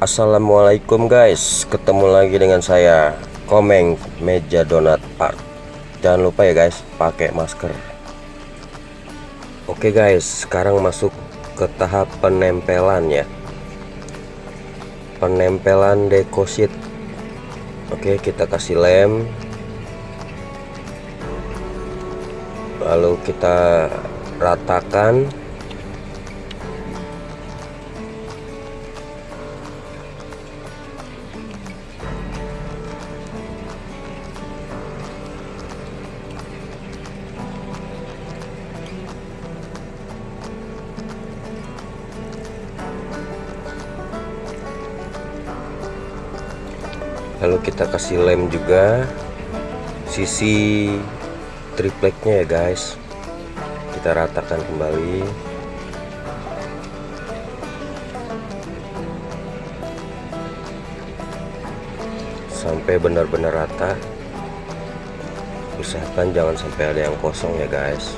Assalamualaikum guys. Ketemu lagi dengan saya Komeng Meja Donat Art. Jangan lupa ya guys pakai masker. Oke guys sekarang masuk ke tahap penempelan ya. Penempelan dekosit. Oke kita kasih lem. Lalu kita ratakan lalu kita kasih lem juga. Sisi tripleknya ya guys. Kita ratakan kembali. Sampai benar-benar rata. Usahakan jangan sampai ada yang kosong ya guys.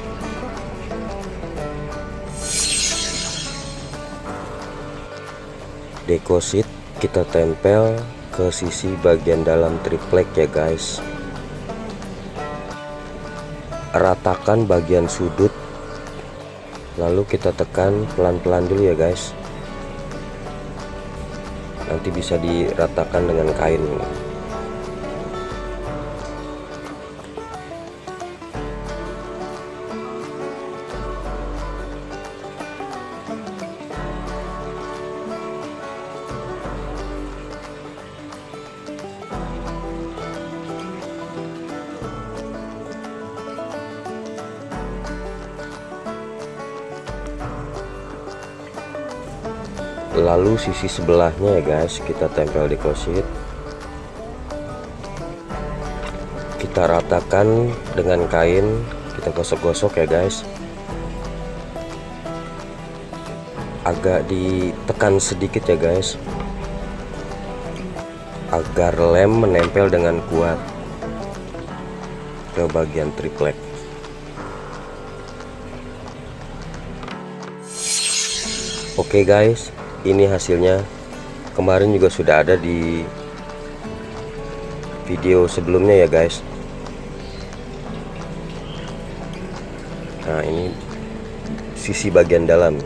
Dekosit kita tempel ke sisi bagian dalam triplek ya guys. Ratakan bagian sudut. Lalu kita tekan pelan-pelan dulu ya guys. Nanti bisa diratakan dengan kain lalu sisi sebelahnya ya guys. Kita tempel di deposit kita ratakan dengan kain. Kita gosok-gosok ya guys. Agak ditekan sedikit ya guys. Agar lem menempel dengan kuat. Ke bagian triplek. Oke okay guys ini hasilnya. Kemarin juga sudah ada di video sebelumnya ya guys. Nah ini sisi bagian dalam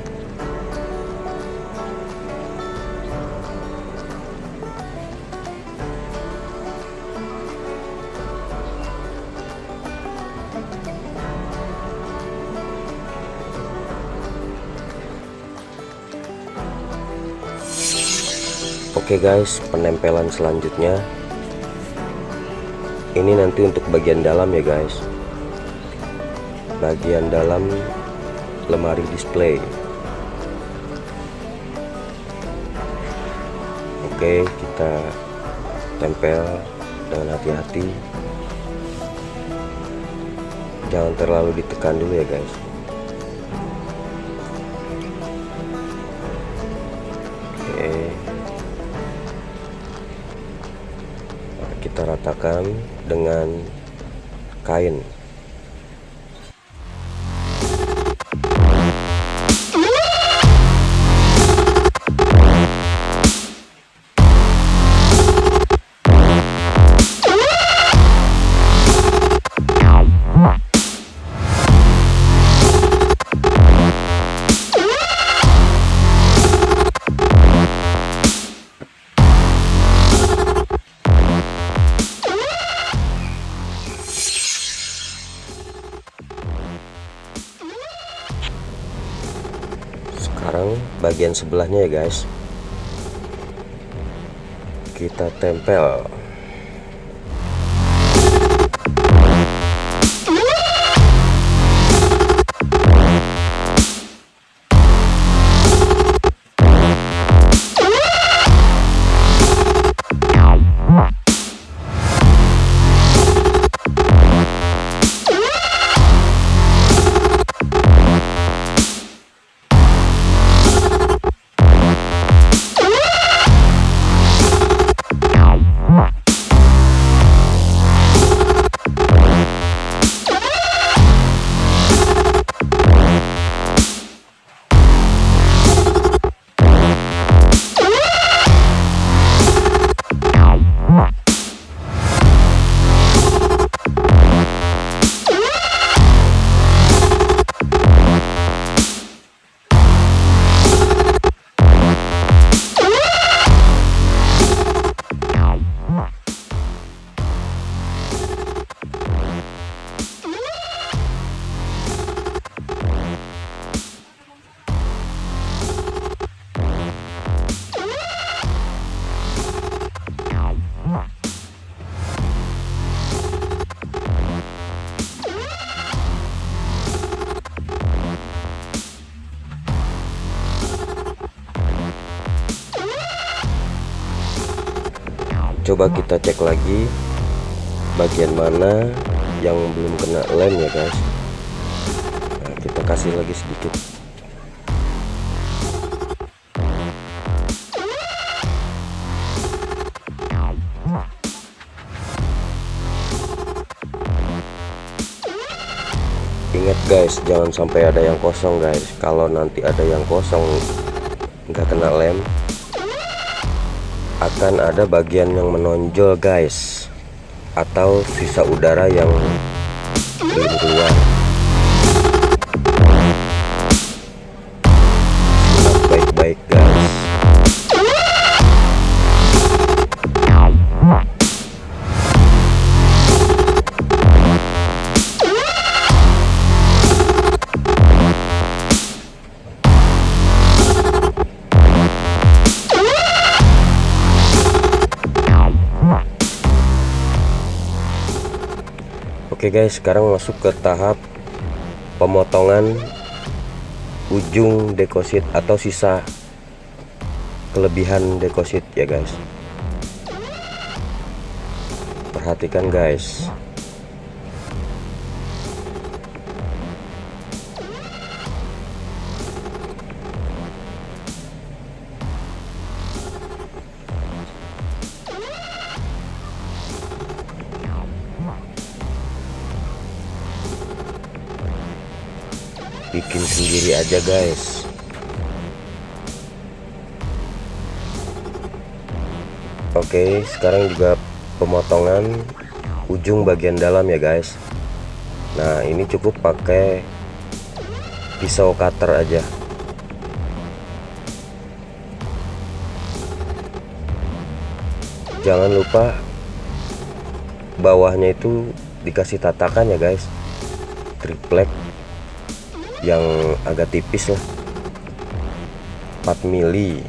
Oke guys penempelan selanjutnya. Ini nanti untuk bagian dalam ya guys. Bagian dalam lemari display. Oke kita tempel dengan hati-hati. Jangan terlalu ditekan dulu ya guys kita ratakan dengan kain sekarang bagian sebelahnya ya guys. Kita tempel coba kita cek lagi bagian mana yang belum kena lem ya guys. Nah, kita kasih lagi sedikit. Ingat guys jangan sampai ada yang kosong guys. Kalau nanti ada yang kosong nggak kena lem akan ada bagian yang menonjol guys. Atau sisa udara yang belum keluar Oke guys sekarang masuk ke tahap pemotongan ujung dekosit atau sisa kelebihan dekosit ya guys. Perhatikan guys bikin sendiri aja guys. Oke sekarang juga pemotongan ujung bagian dalam ya guys. Nah ini cukup pakai pisau cutter aja. Jangan lupa bawahnya itu dikasih tatakan ya guys. Triplek yang agak tipis lah. 4 mili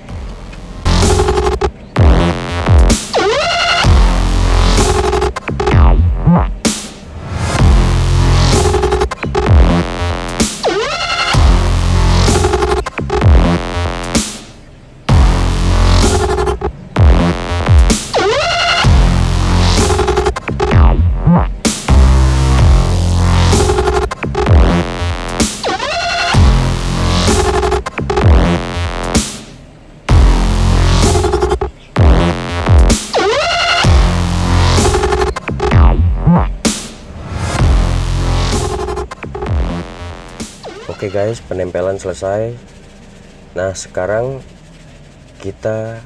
Oke guys penempelan selesai. Nah sekarang kita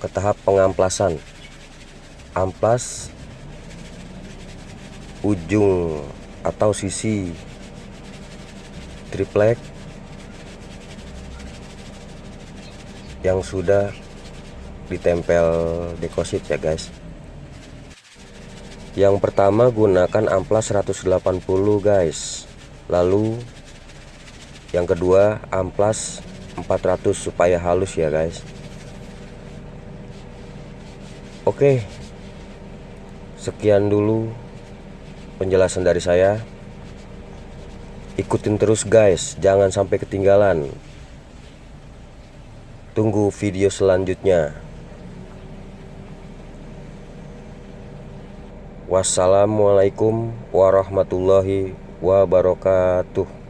ke tahap pengamplasan. Amplas ujung atau sisi triplek yang sudah ditempel dekosit ya guys. Yang pertama gunakan amplas 180 guys. Lalu yang kedua amplas 400 supaya halus ya guys. Oke. Sekian dulu penjelasan dari saya. Ikutin terus guys. Jangan sampai ketinggalan. Tunggu video selanjutnya. Wassalamualaikum warahmatullahi wabarakatuh